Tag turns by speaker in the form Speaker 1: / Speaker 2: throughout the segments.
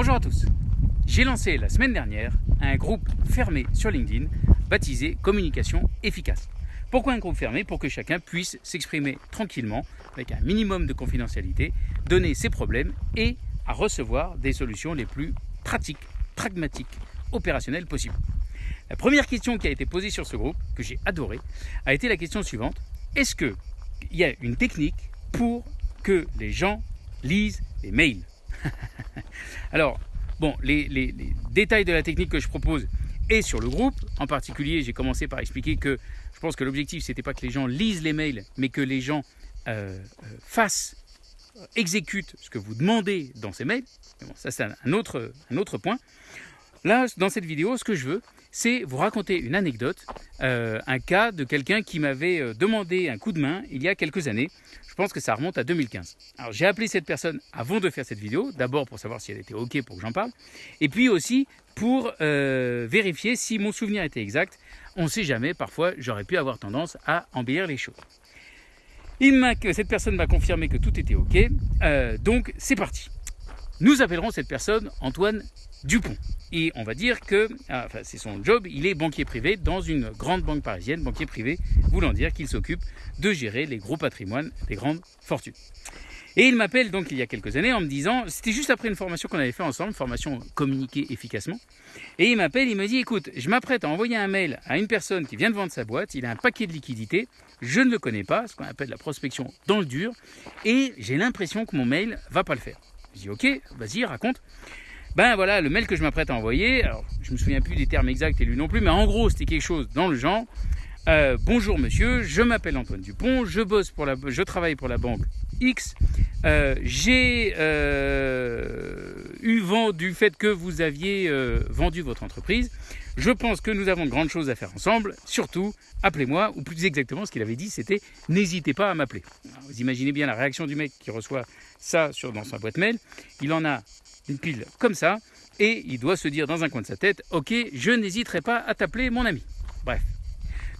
Speaker 1: Bonjour à tous. J'ai lancé la semaine dernière un groupe fermé sur LinkedIn baptisé Communication efficace. Pourquoi un groupe fermé? Pour que chacun puisse s'exprimer tranquillement, avec un minimum de confidentialité, donner ses problèmes et à recevoir des solutions les plus pratiques, pragmatiques, opérationnelles possibles. La première question qui a été posée sur ce groupe, que j'ai adoré, a été la question suivante. Est-ce qu'il y a une technique pour que les gens lisent les mails? Alors, bon, les, détails de la technique que je propose est sur le groupe. En particulier, j'ai commencé par expliquer que je pense que l'objectif, c'était pas que les gens lisent les mails, mais que les gens euh, euh, fassent, exécutent ce que vous demandez dans ces mails. Bon, ça, c'est un autre, un autre point. Là, dans cette vidéo, ce que je veux, c'est vous raconter une anecdote, euh, un cas de quelqu'un qui m'avait euh, demandé un coup de main il y a quelques années. Je pense que ça remonte à 2015. Alors j'ai appelé cette personne avant de faire cette vidéo, d'abord pour savoir si elle était OK pour que j'en parle, et puis aussi pour euh, vérifier si mon souvenir était exact. On ne sait jamais, parfois j'aurais pu avoir tendance à embellir les choses. Cette personne m'a confirmé que tout était OK, donc c'est parti. Nous appellerons cette personne Antoine Dupont. Et on va dire que, ah, c'est son job, il est banquier privé dans une grande banque parisienne, banquier privé, voulant dire qu'il s'occupe de gérer les gros patrimoines des grandes fortunes. Et il m'appelle donc il y a quelques années en me disant, c'était juste après une formation qu'on avait fait ensemble, formation communiquer efficacement, et il m'appelle, il me dit, écoute, je m'apprête à envoyer un mail à une personne qui vient de vendre sa boîte, il a un paquet de liquidités, je ne le connais pas, ce qu'on appelle la prospection dans le dur, et j'ai l'impression que mon mail va pas le faire. Je dis, ok, vas-y, raconte. Ben voilà, le mail que je m'apprête à envoyer, alors je me souviens plus des termes exacts et lui non plus, mais en gros c'était quelque chose dans le genre. Euh, bonjour monsieur, je m'appelle Antoine Dupont, je bosse pour la, je travaille pour la banque X. Euh, j'ai euh, eu vent du fait que vous aviez vendu votre entreprise. Je pense que nous avons de grandes choses à faire ensemble. Surtout, appelez-moi, ou plus exactement, ce qu'il avait dit, c'était n'hésitez pas à m'appeler. Vous imaginez bien la réaction du mec qui reçoit ça sur, dans sa boîte mail. Il en a une pile comme ça, et il doit se dire dans un coin de sa tête, ok, je n'hésiterai pas à t'appeler mon ami. Bref.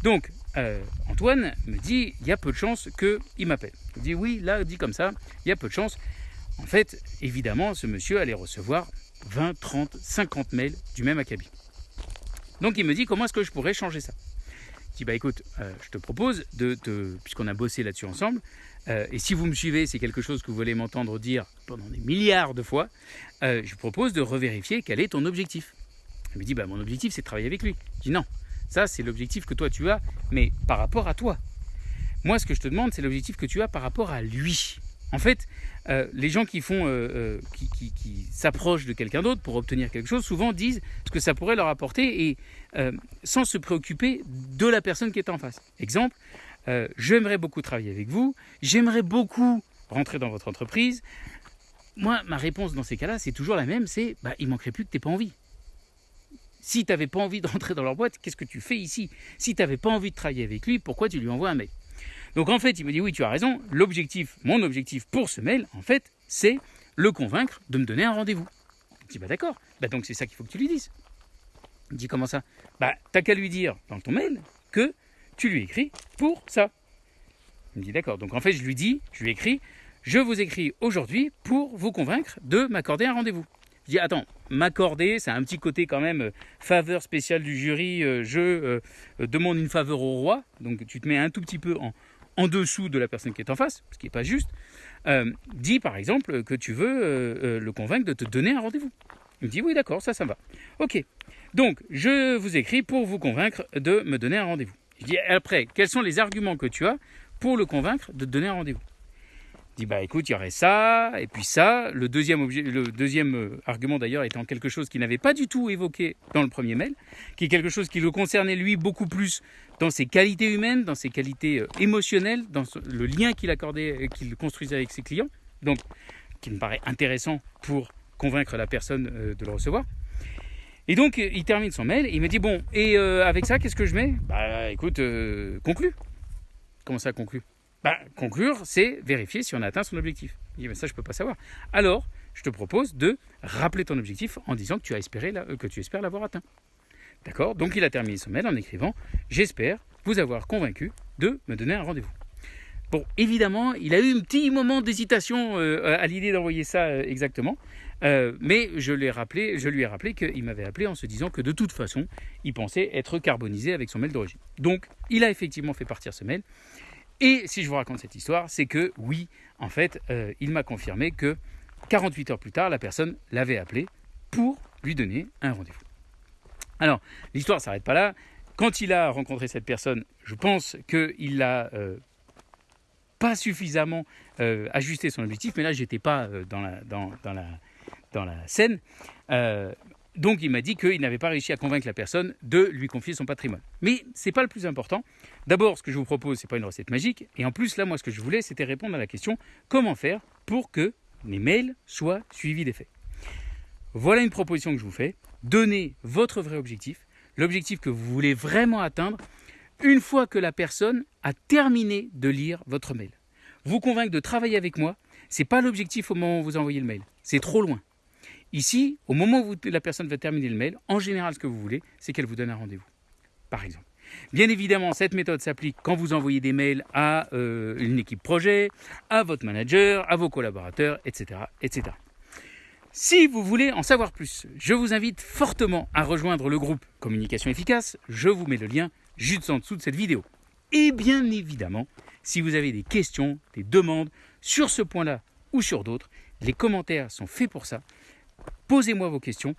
Speaker 1: Donc, euh, Antoine me dit, il y a peu de chances qu'il m'appelle. Dit, oui, là, dit comme ça, il y a peu de chances. En fait, évidemment, ce monsieur allait recevoir 20, 30, 50 mails du même acabit. Donc il me dit, comment est-ce que je pourrais changer ça? Je dis, bah écoute, euh, je te propose, de, puisqu'on a bossé là-dessus ensemble, euh, et si vous me suivez, c'est quelque chose que vous voulez m'entendre dire pendant des milliards de fois, euh, je propose de revérifier quel est ton objectif. Il me dit, bah, mon objectif, c'est de travailler avec lui. Je dis, non, ça, c'est l'objectif que toi, tu as, mais par rapport à toi. Moi, ce que je te demande, c'est l'objectif que tu as par rapport à lui. En fait, euh, les gens qui font, qui, qui s'approchent de quelqu'un d'autre pour obtenir quelque chose, souvent disent ce que ça pourrait leur apporter et sans se préoccuper de la personne qui est en face. Exemple, euh, j'aimerais beaucoup travailler avec vous, j'aimerais beaucoup rentrer dans votre entreprise. Moi, ma réponse dans ces cas-là, c'est toujours la même, c'est bah, il manquerait plus que tu n'aies pas envie. Si tu n'avais pas envie de rentrer dans leur boîte, qu'est-ce que tu fais ici? Si tu n'avais pas envie de travailler avec lui, pourquoi tu lui envoies un mail? Donc en fait, il me dit oui, tu as raison, l'objectif, mon objectif pour ce mail, en fait, c'est le convaincre de me donner un rendez-vous. Je dis bah d'accord, bah donc c'est ça qu'il faut que tu lui dises. Il dit comment ça? Bah t'as qu'à lui dire dans ton mail que tu lui écris pour ça. Il me dit d'accord. Donc en fait, je lui dis, je lui écris, je vous écris aujourd'hui pour vous convaincre de m'accorder un rendez-vous. Je dis attends, m'accorder, c'est un petit côté quand même euh, faveur spéciale du jury. Euh, je euh, demande une faveur au roi, donc tu te mets un tout petit peu en, en dessous de la personne qui est en face, ce qui n'est pas juste. dis par exemple que tu veux le convaincre de te donner un rendez-vous. Il me dit oui d'accord, ça ça va. Ok. Donc je vous écris pour vous convaincre de me donner un rendez-vous. Je dis après, quels sont les arguments que tu as pour le convaincre de te donner un rendez-vous? Dit bah écoute, il y aurait ça et puis ça. Le deuxième, objet, le deuxième euh, argument d'ailleurs étant quelque chose qu'il n'avait pas du tout évoqué dans le premier mail, qui est quelque chose qui le concernait lui beaucoup plus dans ses qualités humaines, dans ses qualités euh, émotionnelles, dans le lien qu'il accordait, qu'il construisait avec ses clients. Donc, qui me paraît intéressant pour convaincre la personne euh, de le recevoir. Et donc, il termine son mail, il me dit Bon, et euh, avec ça, qu'est-ce que je mets? Bah écoute, euh, conclue. Comment ça, conclue Bah, conclure, c'est vérifier si on a atteint son objectif. Il dit Mais ça, je ne peux pas savoir. Alors, je te propose de rappeler ton objectif en disant que tu, as espéré que tu espères l'avoir atteint. D'accord? Donc, il a terminé son mail en écrivant J'espère vous avoir convaincu de me donner un rendez-vous. Bon, évidemment, il a eu un petit moment d'hésitation euh, à l'idée d'envoyer ça exactement. Euh, mais je, rappelé, je lui ai rappelé qu'il m'avait appelé en se disant que de toute façon, il pensait être carbonisé avec son mail d'origine. Donc, il a effectivement fait partir ce mail. Et si je vous raconte cette histoire, c'est que oui, en fait, euh, il m'a confirmé que 48 heures plus tard, la personne l'avait appelé pour lui donner un rendez-vous. Alors, l'histoire ne s'arrête pas là. Quand il a rencontré cette personne, je pense qu'il l'a euh, pas suffisamment euh, ajusté son objectif, mais là, j'étais pas dans, la, dans, la, dans la scène. Donc, il m'a dit qu'il n'avait pas réussi à convaincre la personne de lui confier son patrimoine. Mais ce n'est pas le plus important. D'abord, ce que je vous propose, ce n'est pas une recette magique. Et en plus, là, moi, ce que je voulais, c'était répondre à la question comment faire pour que les mails soient suivis des faits? Voilà une proposition que je vous fais. Donnez votre vrai objectif, l'objectif que vous voulez vraiment atteindre, une fois que la personne a terminé de lire votre mail. Vous convaincre de travailler avec moi, ce n'est pas l'objectif au moment où vous envoyez le mail. C'est trop loin. Ici, au moment où la personne va terminer le mail, en général, ce que vous voulez, c'est qu'elle vous donne un rendez-vous. Par exemple. Bien évidemment, cette méthode s'applique quand vous envoyez des mails à euh, une équipe projet, à votre manager, à vos collaborateurs, etc., etc. Si vous voulez en savoir plus, je vous invite fortement à rejoindre le groupe Communication efficace. Je vous mets le lien juste en dessous de cette vidéo. Et bien évidemment, si vous avez des questions, des demandes sur ce point-là ou sur d'autres, les commentaires sont faits pour ça. Posez-moi vos questions.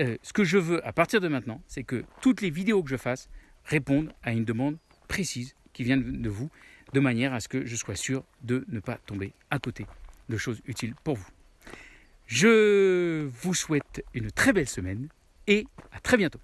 Speaker 1: Euh, ce que je veux à partir de maintenant, c'est que toutes les vidéos que je fasse répondent à une demande précise qui vient de vous, de manière à ce que je sois sûr de ne pas tomber à côté de choses utiles pour vous. Je vous souhaite une très belle semaine et à très bientôt.